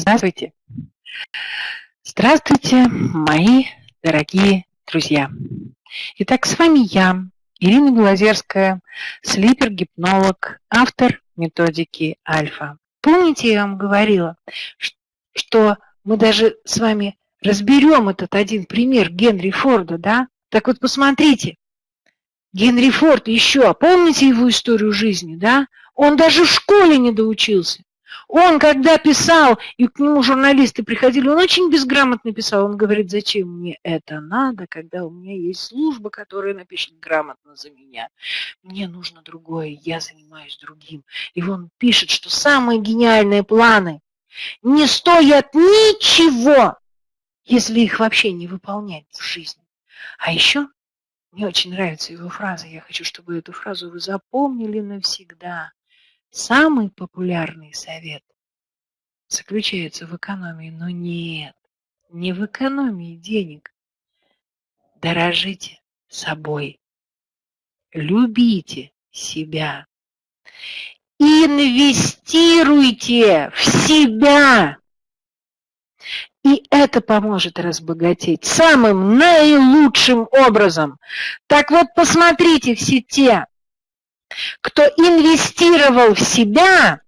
Здравствуйте. Здравствуйте, мои дорогие друзья. Итак, с вами я, Ирина Глазерская, слипер-гипнолог, автор методики Альфа. Помните, я вам говорила, что мы даже с вами разберем этот один пример Генри Форда, да? Так вот, посмотрите, Генри Форд еще, помните его историю жизни, да? Он даже в школе не доучился. Он, когда писал, и к нему журналисты приходили, он очень безграмотно писал. Он говорит, зачем мне это надо, когда у меня есть служба, которая напишет грамотно за меня. Мне нужно другое, я занимаюсь другим. И он пишет, что самые гениальные планы не стоят ничего, если их вообще не выполнять в жизни. А еще мне очень нравится его фраза. Я хочу, чтобы эту фразу вы запомнили навсегда. Самый популярный совет заключается в экономии, но нет, не в экономии денег. Дорожите собой, любите себя, инвестируйте в себя. И это поможет разбогатеть самым наилучшим образом. Так вот, посмотрите все те, кто инвестировал в себя,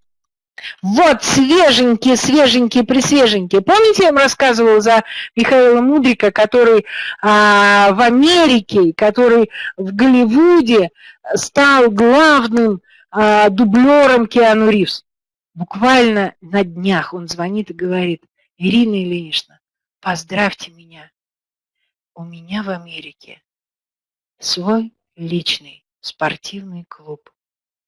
вот свеженькие, свеженькие, присвеженькие. Помните, я вам рассказывала за Михаила Мудрика, который а, в Америке, который в Голливуде стал главным а, дублером Киану Ривз. Буквально на днях он звонит и говорит, Ирина Ильинична, поздравьте меня. У меня в Америке свой личный спортивный клуб,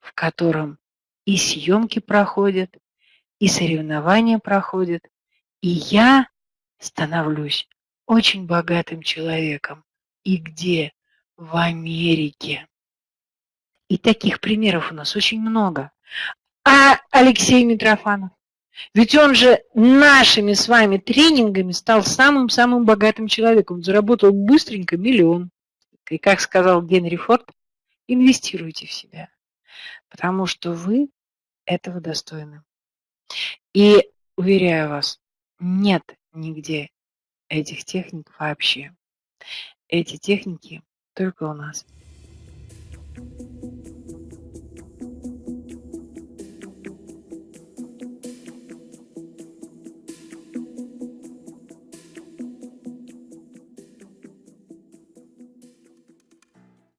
в котором и съемки проходят, и соревнования проходят, и я становлюсь очень богатым человеком. И где? В Америке. И таких примеров у нас очень много. А Алексей Митрофанов? Ведь он же нашими с вами тренингами стал самым-самым богатым человеком. Заработал быстренько миллион. И как сказал Генри Форд, Инвестируйте в себя, потому что вы этого достойны. И уверяю вас, нет нигде этих техник вообще. Эти техники только у нас. thank you